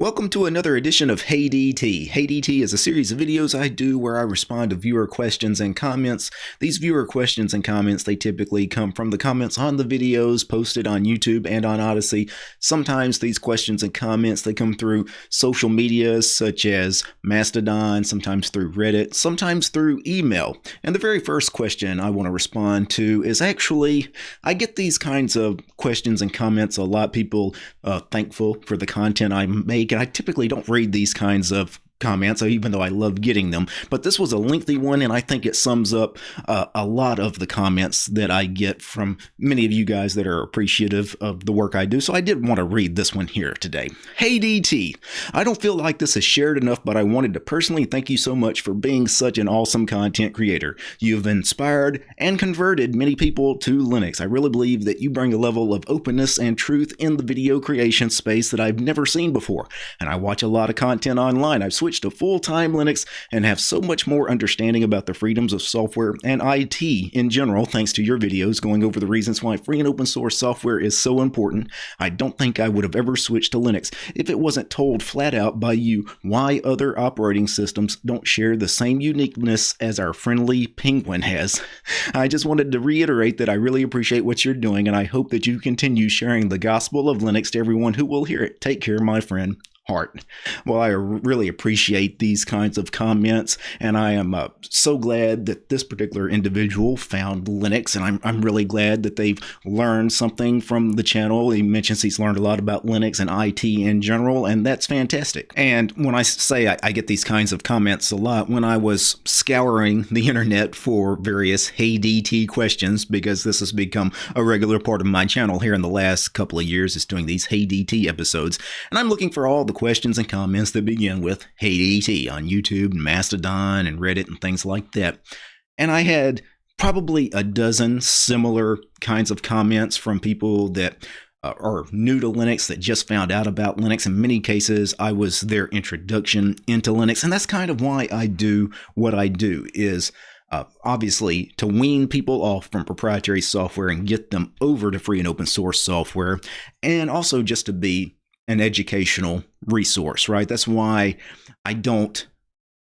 Welcome to another edition of Hey DT. Hey DT is a series of videos I do where I respond to viewer questions and comments. These viewer questions and comments, they typically come from the comments on the videos posted on YouTube and on Odysee. Sometimes these questions and comments, they come through social media such as Mastodon, sometimes through Reddit, sometimes through email. And the very first question I want to respond to is actually, I get these kinds of questions and comments a lot. People uh, thankful for the content I make and I typically don't read these kinds of comments, even though I love getting them. But this was a lengthy one, and I think it sums up uh, a lot of the comments that I get from many of you guys that are appreciative of the work I do. So I did want to read this one here today. Hey DT, I don't feel like this is shared enough, but I wanted to personally thank you so much for being such an awesome content creator. You've inspired and converted many people to Linux. I really believe that you bring a level of openness and truth in the video creation space that I've never seen before. And I watch a lot of content online. I've to full-time Linux and have so much more understanding about the freedoms of software and IT in general thanks to your videos going over the reasons why free and open source software is so important. I don't think I would have ever switched to Linux if it wasn't told flat out by you why other operating systems don't share the same uniqueness as our friendly Penguin has. I just wanted to reiterate that I really appreciate what you're doing and I hope that you continue sharing the gospel of Linux to everyone who will hear it. Take care, my friend heart. Well, I really appreciate these kinds of comments, and I am uh, so glad that this particular individual found Linux, and I'm, I'm really glad that they've learned something from the channel. He mentions he's learned a lot about Linux and IT in general, and that's fantastic. And when I say I, I get these kinds of comments a lot, when I was scouring the internet for various Hey DT questions, because this has become a regular part of my channel here in the last couple of years, is doing these Hey DT episodes, and I'm looking for all the questions and comments that begin with Hey DT on YouTube and Mastodon and Reddit and things like that. And I had probably a dozen similar kinds of comments from people that uh, are new to Linux that just found out about Linux. In many cases, I was their introduction into Linux, and that's kind of why I do what I do. Is uh, obviously to wean people off from proprietary software and get them over to free and open source software, and also just to be an educational resource, right? That's why I don't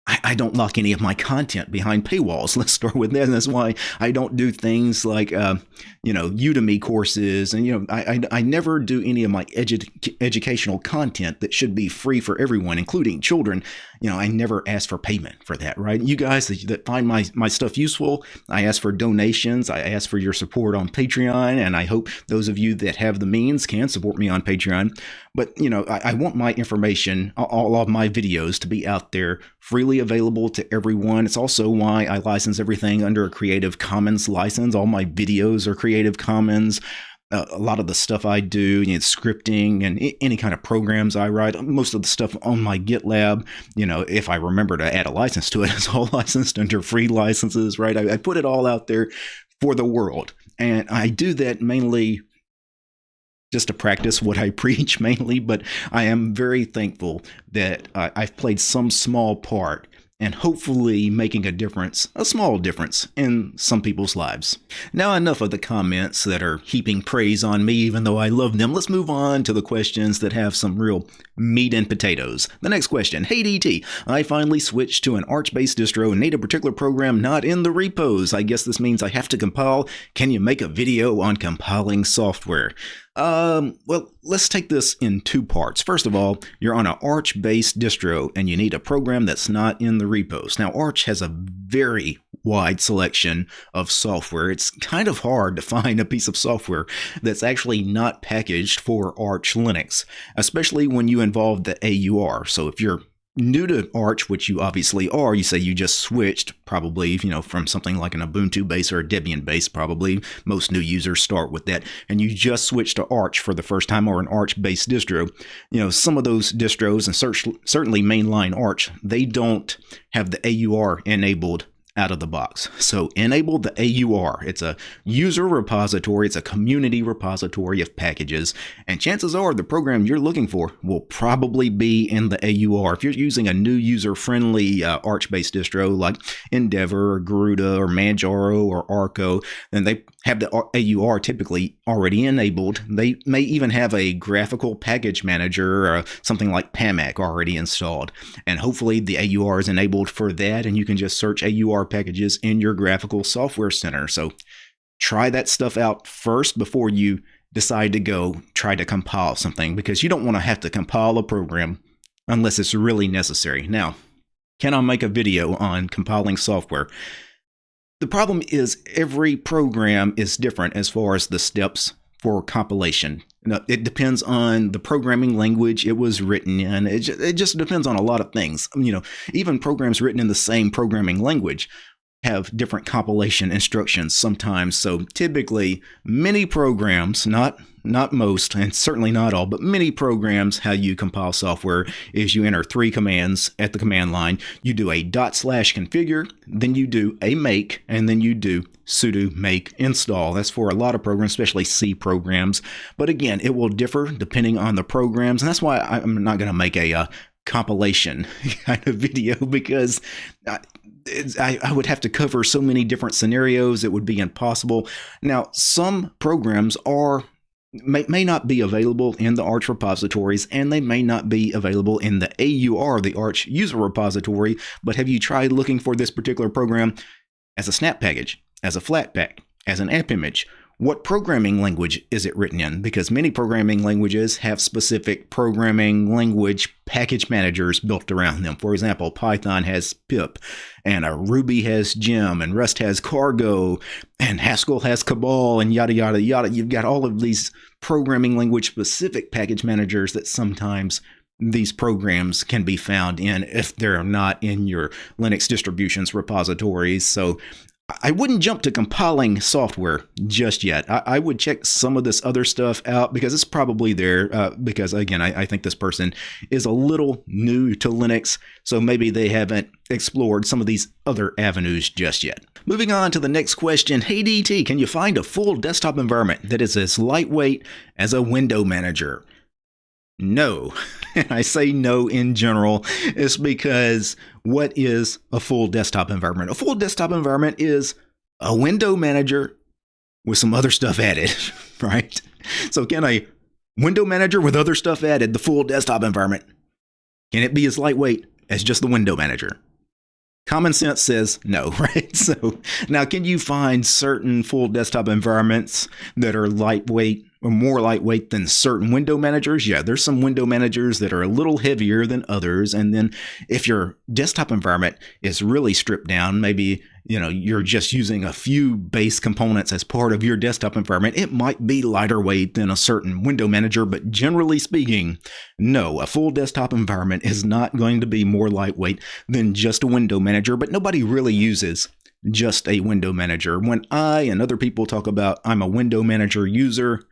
I, I, don't lock any of my content behind paywalls. Let's start with that. And that's why I don't do things like, uh, you know, Udemy courses. And, you know, I, I, I never do any of my edu educational content that should be free for everyone, including children. You know, I never ask for payment for that, right? You guys that, that find my, my stuff useful, I ask for donations. I ask for your support on Patreon. And I hope those of you that have the means can support me on Patreon. But, you know, I, I want my information, all of my videos to be out there freely available to everyone. It's also why I license everything under a Creative Commons license. All my videos are Creative Commons. Uh, a lot of the stuff I do, you know, scripting and any kind of programs I write, most of the stuff on my GitLab, you know, if I remember to add a license to it, it's all licensed under free licenses, right? I, I put it all out there for the world. And I do that mainly just to practice what I preach mainly, but I am very thankful that uh, I've played some small part and hopefully making a difference, a small difference, in some people's lives. Now, enough of the comments that are heaping praise on me, even though I love them. Let's move on to the questions that have some real meat and potatoes. The next question Hey DT, I finally switched to an Arch based distro and need a particular program not in the repos. I guess this means I have to compile. Can you make a video on compiling software? Um, well, let's take this in two parts. First of all, you're on an Arch-based distro and you need a program that's not in the repos. Now, Arch has a very wide selection of software. It's kind of hard to find a piece of software that's actually not packaged for Arch Linux, especially when you involve the AUR. So if you're new to Arch, which you obviously are, you say you just switched probably, you know, from something like an Ubuntu base or a Debian base, probably. Most new users start with that. And you just switched to Arch for the first time or an Arch based distro. You know, some of those distros and search, certainly mainline Arch, they don't have the AUR enabled out of the box. So enable the AUR. It's a user repository, it's a community repository of packages, and chances are the program you're looking for will probably be in the AUR. If you're using a new user-friendly uh, Arch-based distro like Endeavour or Garuda or Manjaro or Arco, then they have the AUR typically already enabled. They may even have a graphical package manager or something like PAMAC already installed. And hopefully the AUR is enabled for that and you can just search AUR packages in your graphical software center. So try that stuff out first before you decide to go try to compile something because you don't want to have to compile a program unless it's really necessary. Now, can I make a video on compiling software? The problem is every program is different as far as the steps for compilation. It depends on the programming language it was written in. It just, it just depends on a lot of things. You know, even programs written in the same programming language have different compilation instructions sometimes. So typically, many programs, not not most, and certainly not all, but many programs, how you compile software is you enter three commands at the command line. You do a dot slash configure, then you do a make, and then you do sudo make install. That's for a lot of programs, especially C programs. But again, it will differ depending on the programs, and that's why I'm not going to make a uh, compilation kind of video because I, I, would have to cover so many different scenarios it would be impossible. Now some programs are may, may not be available in the arch repositories and they may not be available in the AUR the arch user repository but have you tried looking for this particular program as a snap package as a flatpak as an app image what programming language is it written in? Because many programming languages have specific programming language package managers built around them. For example, Python has pip, and Ruby has gem, and Rust has cargo, and Haskell has cabal, and yada, yada, yada. You've got all of these programming language specific package managers that sometimes these programs can be found in if they're not in your Linux distributions repositories. So I wouldn't jump to compiling software just yet. I, I, would check some of this other stuff out because it's probably there. Uh, because again, I, I, think this person is a little new to Linux, so maybe they haven't explored some of these other avenues just yet. Moving on to the next question. Hey DT, can you find a full desktop environment that is as lightweight as a window manager? No. And I say no in general is because what is a full desktop environment? A full desktop environment is a window manager with some other stuff added, right? So can a window manager with other stuff added, the full desktop environment, can it be as lightweight as just the window manager? Common sense says no, right? So now, can you find certain full desktop environments that are lightweight more lightweight than certain window managers? Yeah, there's some window managers that are a little heavier than others. And then if your desktop environment is really stripped down, maybe you know you're just using a few base components as part of your desktop environment it might be lighter weight than a certain window manager but generally speaking no a full desktop environment is not going to be more lightweight than just a window manager but nobody really uses just a window manager when i and other people talk about i'm a window manager user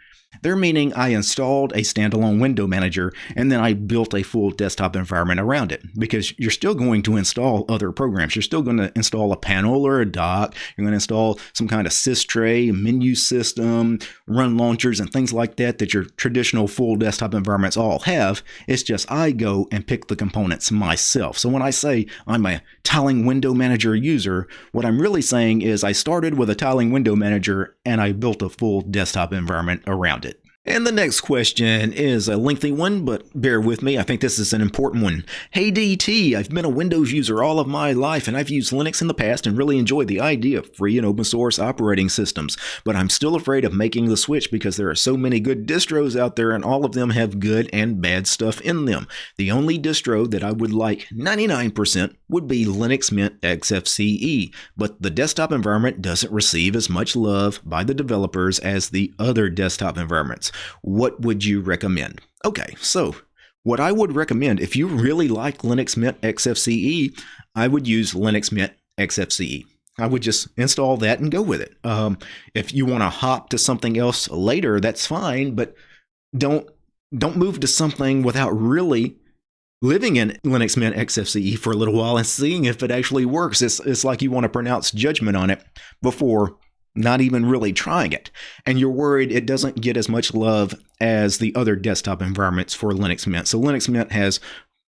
they're meaning I installed a standalone window manager and then I built a full desktop environment around it because you're still going to install other programs. You're still going to install a panel or a dock. You're going to install some kind of sys tray, menu system, run launchers, and things like that that your traditional full desktop environments all have. It's just I go and pick the components myself. So when I say I'm a tiling window manager user, what I'm really saying is I started with a tiling window manager and I built a full desktop environment around. And the next question is a lengthy one, but bear with me. I think this is an important one. Hey DT, I've been a Windows user all of my life and I've used Linux in the past and really enjoyed the idea of free and open source operating systems, but I'm still afraid of making the switch because there are so many good distros out there and all of them have good and bad stuff in them. The only distro that I would like 99% would be Linux Mint XFCE, but the desktop environment doesn't receive as much love by the developers as the other desktop environments. What would you recommend? Okay, so what I would recommend if you really like Linux Mint XFCE, I would use Linux Mint XFCE. I would just install that and go with it. Um, if you want to hop to something else later, that's fine, but don't don't move to something without really living in Linux Mint XFCE for a little while and seeing if it actually works. It's, it's like you want to pronounce judgment on it before not even really trying it. And you're worried it doesn't get as much love as the other desktop environments for Linux Mint. So Linux Mint has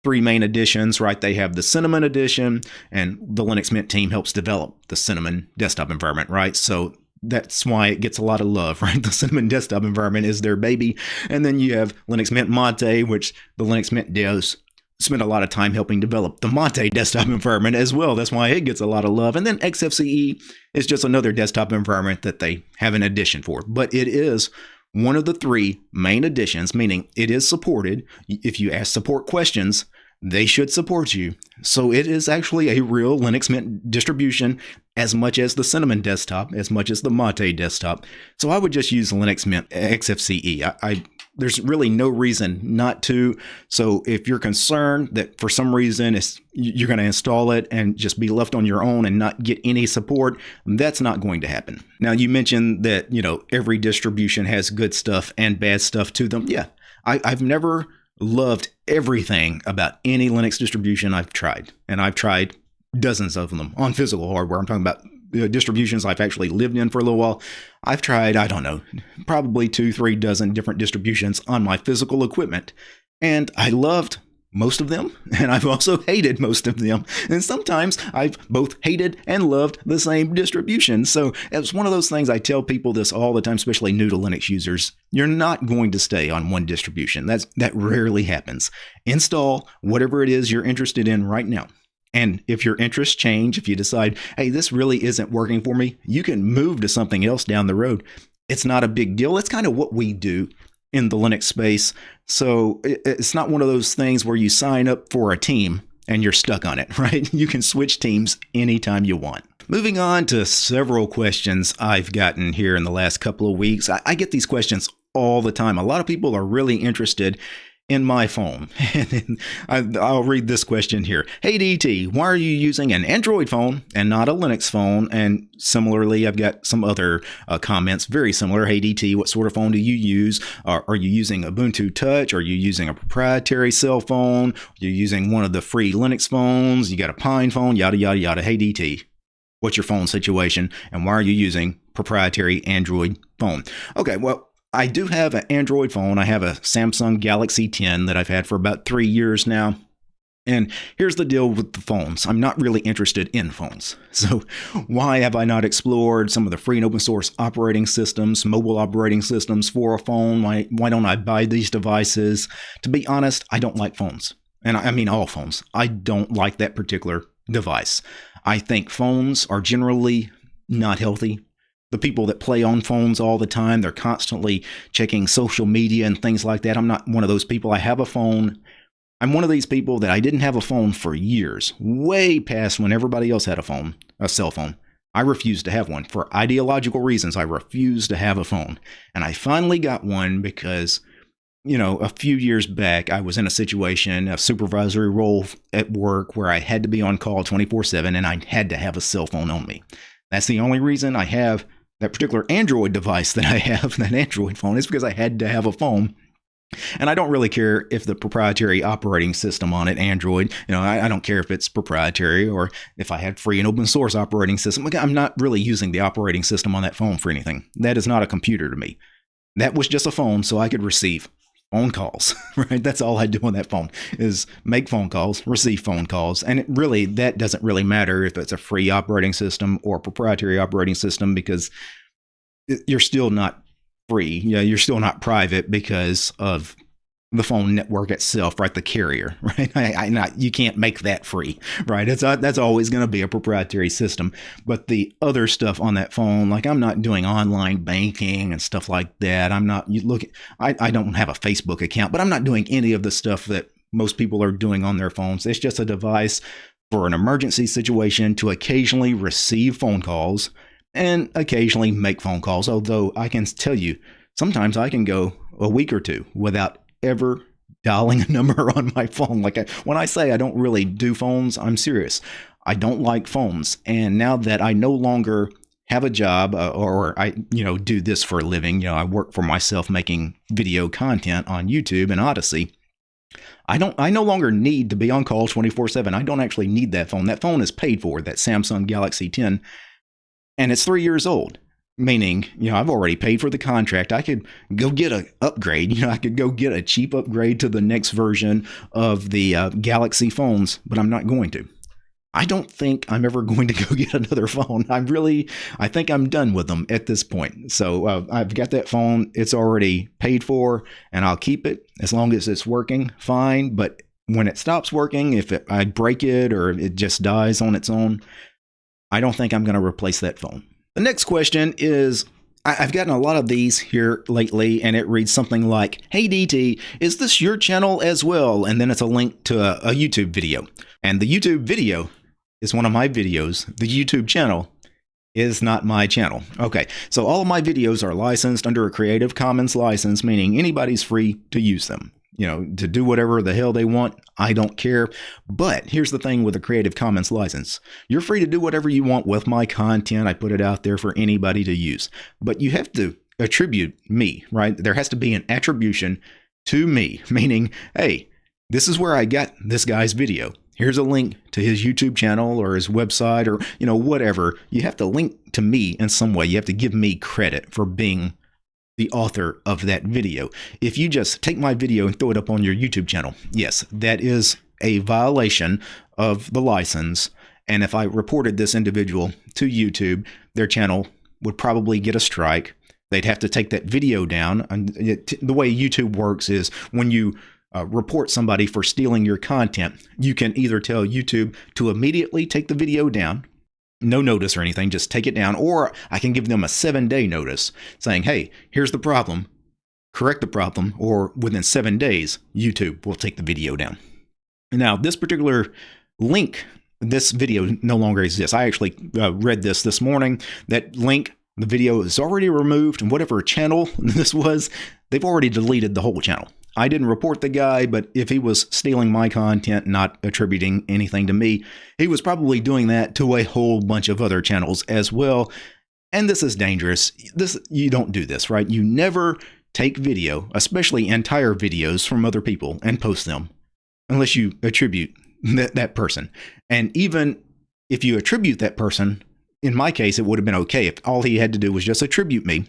three main editions, right? They have the Cinnamon edition, and the Linux Mint team helps develop the Cinnamon desktop environment, right? So that's why it gets a lot of love, right? The Cinnamon desktop environment is their baby. And then you have Linux Mint Mate, which the Linux Mint devs spent a lot of time helping develop the Mate desktop environment as well. That's why it gets a lot of love. And then XFCE is just another desktop environment that they have an addition for. But it is one of the three main additions, meaning it is supported. If you ask support questions, they should support you. So it is actually a real Linux Mint distribution as much as the Cinnamon desktop, as much as the Mate desktop. So I would just use Linux Mint XFCE. I, I there's really no reason not to. So if you're concerned that for some reason you're going to install it and just be left on your own and not get any support, that's not going to happen. Now you mentioned that you know every distribution has good stuff and bad stuff to them. Yeah, I, I've never loved everything about any Linux distribution I've tried, and I've tried dozens of them on physical hardware. I'm talking about Uh, distributions I've actually lived in for a little while. I've tried, I don't know, probably two, three dozen different distributions on my physical equipment. And I loved most of them, and I've also hated most of them. And sometimes I've both hated and loved the same distribution. So it's one of those things I tell people this all the time, especially new to Linux users. You're not going to stay on one distribution. That's that rarely happens. Install whatever it is you're interested in right now. And if your interests change, if you decide, hey, this really isn't working for me, you can move to something else down the road. It's not a big deal. It's kind of what we do in the Linux space. So it's not one of those things where you sign up for a team and you're stuck on it, right? You can switch teams anytime you want. Moving on to several questions I've gotten here in the last couple of weeks. I, get these questions all the time. A lot of people are really interested in my phone. And I'll read this question here. Hey DT, why are you using an Android phone and not a Linux phone? And similarly, I've got some other uh, comments very similar. Hey DT, what sort of phone do you use? Are, are you using Ubuntu Touch? Are you using a proprietary cell phone? You're you using one of the free Linux phones? You got a PinePhone? Yada yada yada. Hey DT, what's your phone situation? And why are you using proprietary Android phone? Okay, well, I do have an Android phone. I have a Samsung Galaxy 10 that I've had for about three years now. And here's the deal with the phones. I'm not really interested in phones. So, why have I not explored some of the free and open source operating systems, mobile operating systems for a phone? Why, why don't I buy these devices? To be honest, I don't like phones. And I mean all phones. I don't like that particular device. I think phones are generally not healthy the people that play on phones all the time, they're constantly checking social media and things like that. I'm not one of those people. I have a phone. I'm one of these people that I didn't have a phone for years, way past when everybody else had a phone, a cell phone. I refused to have one for ideological reasons. I refused to have a phone. And I finally got one because, you know, a few years back, I was in a situation, a supervisory role at work where I had to be on call 24 7 and I had to have a cell phone on me. That's the only reason I have that particular Android device that I have, that Android phone, is because I had to have a phone. And I don't really care if the proprietary operating system on it, Android, you know, I, I, don't care if it's proprietary or if I had free and open source operating system. I'm not really using the operating system on that phone for anything. That is not a computer to me. That was just a phone so I could receive phone calls, right? That's all I do on that phone is make phone calls, receive phone calls. And it really, that doesn't really matter if it's a free operating system or proprietary operating system because you're still not free. Yeah, you're still not private because of the phone network itself, right? The carrier, right? I, I not you can't make that free, right? It's uh, that's always going to be a proprietary system. But the other stuff on that phone, like I'm not doing online banking and stuff like that. I'm not. You look, I I don't have a Facebook account, but I'm not doing any of the stuff that most people are doing on their phones. It's just a device for an emergency situation to occasionally receive phone calls and occasionally make phone calls. Although I can tell you, sometimes I can go a week or two without ever dialing a number on my phone. Like I, when I say I don't really do phones, I'm serious. I don't like phones. And now that I no longer have a job uh, or I, you know, do this for a living, you know, I work for myself making video content on YouTube and Odysee. I don't I no longer need to be on call 24/7. I don't actually need that phone. That phone is paid for, that Samsung Galaxy 10, and it's 3 years old. Meaning, you know, I've already paid for the contract. I could go get a upgrade. You know, I could go get a cheap upgrade to the next version of the uh, Galaxy phones, but I'm not going to. I don't think I'm ever going to go get another phone. I'm really, I think I'm done with them at this point. So uh, I've got that phone. It's already paid for, and I'll keep it as long as it's working fine. But when it stops working, if it, I break it or it just dies on its own, I don't think I'm going to replace that phone. The next question is I've gotten a lot of these here lately, and it reads something like, Hey DT, is this your channel as well? And then it's a link to a, a YouTube video. And the YouTube video is one of my videos. The YouTube channel is not my channel. Okay, so all of my videos are licensed under a Creative Commons license, meaning anybody's free to use them. You know, to do whatever the hell they want, I don't care. But here's the thing with a Creative Commons license you're free to do whatever you want with my content. I put it out there for anybody to use. But you have to attribute me, right? There has to be an attribution to me, meaning, hey, this is where I got this guy's video here's a link to his YouTube channel or his website or, you know, whatever. You have to link to me in some way. You have to give me credit for being the author of that video. If you just take my video and throw it up on your YouTube channel, yes, that is a violation of the license. And if I reported this individual to YouTube, their channel would probably get a strike. They'd have to take that video down. And the way YouTube works is when you uh, report somebody for stealing your content, you can either tell YouTube to immediately take the video down, no notice or anything, just take it down, or I can give them a seven day notice saying, hey, here's the problem, correct the problem, or within seven days, YouTube will take the video down. Now, this particular link, this video no longer exists. I actually uh, read this this morning. That link the video is already removed, and whatever channel this was, they've already deleted the whole channel. I didn't report the guy, but if he was stealing my content, not attributing anything to me, he was probably doing that to a whole bunch of other channels as well. And this is dangerous. This you don't do this, right? You never take video, especially entire videos from other people and post them unless you attribute that, that person. And even if you attribute that person, in my case, it would have been okay if all he had to do was just attribute me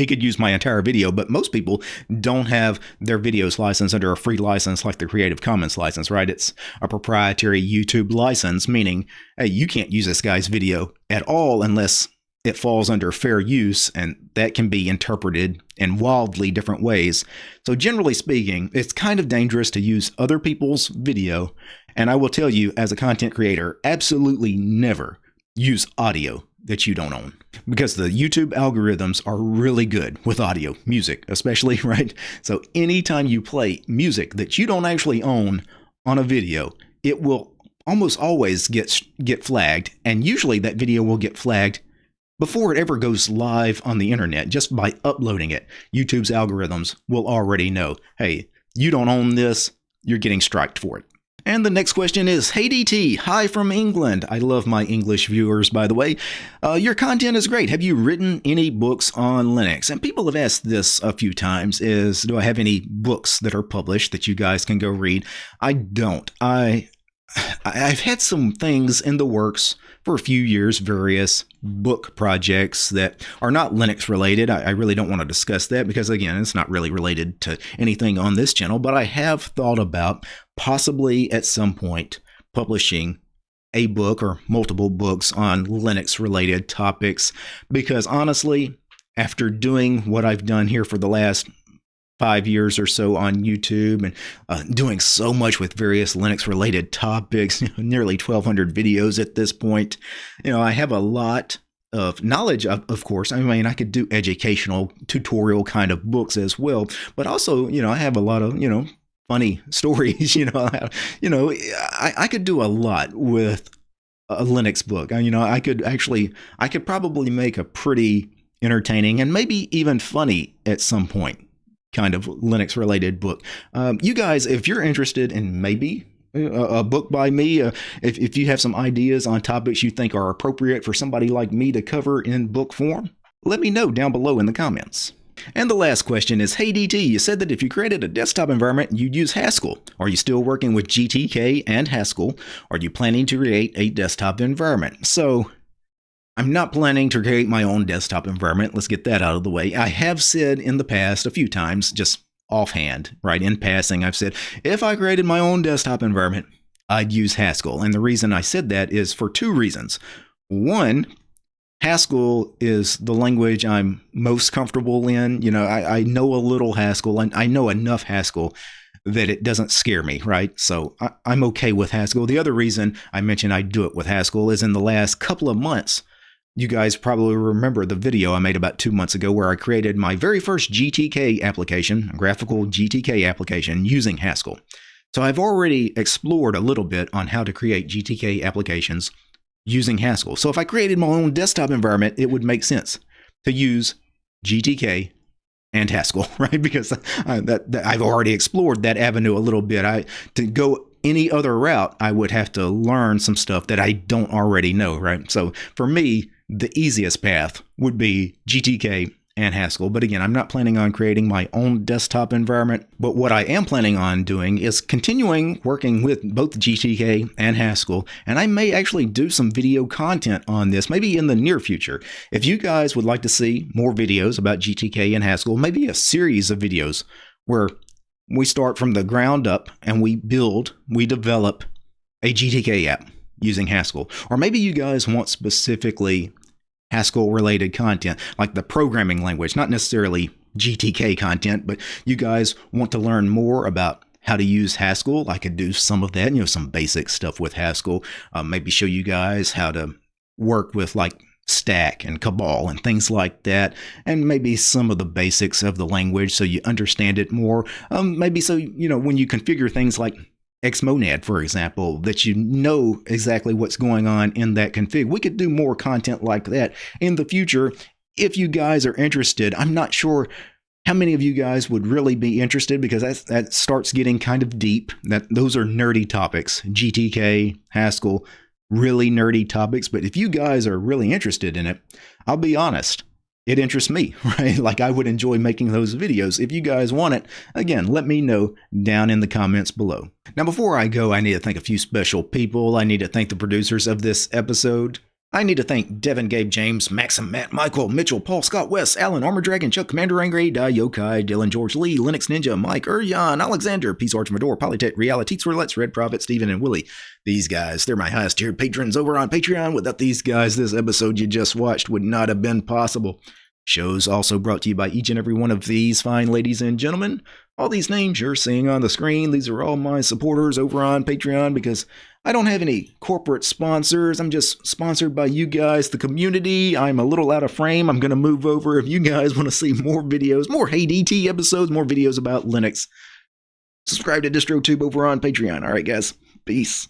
he could use my entire video, but most people don't have their videos licensed under a free license like the Creative Commons license, right? It's a proprietary YouTube license, meaning, hey, you can't use this guy's video at all unless it falls under fair use, and that can be interpreted in wildly different ways. So, generally speaking, it's kind of dangerous to use other people's video. And I will tell you, as a content creator, absolutely never use audio that you don't own because the YouTube algorithms are really good with audio, music especially, right? So anytime you play music that you don't actually own on a video, it will almost always get get flagged and usually that video will get flagged before it ever goes live on the internet just by uploading it. YouTube's algorithms will already know, "Hey, you don't own this, you're getting striked for it." And the next question is Hey DT, hi from England. I love my English viewers, by the way. Uh, your content is great. Have you written any books on Linux? And people have asked this a few times is do I have any books that are published that you guys can go read? I don't. I I've had some things in the works for a few years, various book projects that are not Linux related. I, I, really don't want to discuss that because, again, it's not really related to anything on this channel, but I have thought about possibly at some point publishing a book or multiple books on Linux related topics because honestly, after doing what I've done here for the last five years or so on YouTube and uh, doing so much with various Linux related topics, nearly 1,200 videos at this point. You know, I have a lot of knowledge, of, of course. I mean, I could do educational tutorial kind of books as well, but also, you know, I have a lot of, you know, funny stories. You know, you know, I, I could do a lot with a Linux book. You know, I could actually, I could probably make a pretty entertaining and maybe even funny at some point kind of Linux related book. Um, you guys, if you're interested in maybe a, book by me, uh, if, if you have some ideas on topics you think are appropriate for somebody like me to cover in book form, let me know down below in the comments. And the last question is Hey DT, you said that if you created a desktop environment, you'd use Haskell. Are you still working with GTK and Haskell? Are you planning to create a desktop environment? So, I'm not planning to create my own desktop environment. Let's get that out of the way. I have said in the past a few times, just offhand, right, in passing, I've said if I created my own desktop environment, I'd use Haskell. And the reason I said that is for two reasons. One, Haskell is the language I'm most comfortable in. You know, I, I know a little Haskell and I know enough Haskell that it doesn't scare me, right? So I, am okay with Haskell. The other reason I mentioned I do it with Haskell is in the last couple of months, you guys probably remember the video I made about two months ago where I created my very first GTK application, a graphical GTK application using Haskell. So I've already explored a little bit on how to create GTK applications using Haskell. So if I created my own desktop environment, it would make sense to use GTK and Haskell, right? Because uh, that, that, I've already explored that avenue a little bit. I to go any other route, I would have to learn some stuff that I don't already know, right? So for me, the easiest path would be GTK and Haskell. But again, I'm not planning on creating my own desktop environment. But what I am planning on doing is continuing working with both GTK and Haskell. And I may actually do some video content on this, maybe in the near future. If you guys would like to see more videos about GTK and Haskell, maybe a series of videos where we start from the ground up and we build, we develop a GTK app using Haskell. Or maybe you guys want specifically Haskell related content, like the programming language, not necessarily GTK content, but you guys want to learn more about how to use Haskell, I could do some of that, you know, some basic stuff with Haskell. Uh, maybe show you guys how to work with like Stack and Cabal and things like that, and maybe some of the basics of the language so you understand it more. Um, maybe so, you know, when you configure things like Xmonad, for example, that you know exactly what's going on in that config. We could do more content like that in the future if you guys are interested. I'm not sure how many of you guys would really be interested because that, that starts getting kind of deep. That those are nerdy topics. GTK, Haskell, really nerdy topics. But if you guys are really interested in it, I'll be honest it interests me, right? Like I would enjoy making those videos. If you guys want it, again, let me know down in the comments below. Now, before I go, I need to thank a few special people. I need to thank the producers of this episode. I need to thank Devin, Gabe, James, Maxim, Matt, Michael, Mitchell, Paul, Scott, West, Alan, Armor Dragon, Chuck, Commander Angry, Die Yokai, Dylan, George Lee, Linux Ninja, Mike, Urjan, Alexander, Peace Arch Mador, Polytech, Reality, Let's Red Prophet, Steven, and Willie. These guys, they're my highest tiered patrons over on Patreon. Without these guys, this episode you just watched would not have been possible. Shows also brought to you by each and every one of these fine ladies and gentlemen. All these names you're seeing on the screen, these are all my supporters over on Patreon because I don't have any corporate sponsors. I'm just sponsored by you guys, the community. I'm a little out of frame. I'm going to move over. If you guys want to see more videos, more Hey DT episodes, more videos about Linux, subscribe to DistroTube over on Patreon. All right, guys. Peace.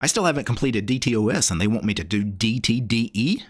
I still haven't completed DTOS and they want me to do DTDE?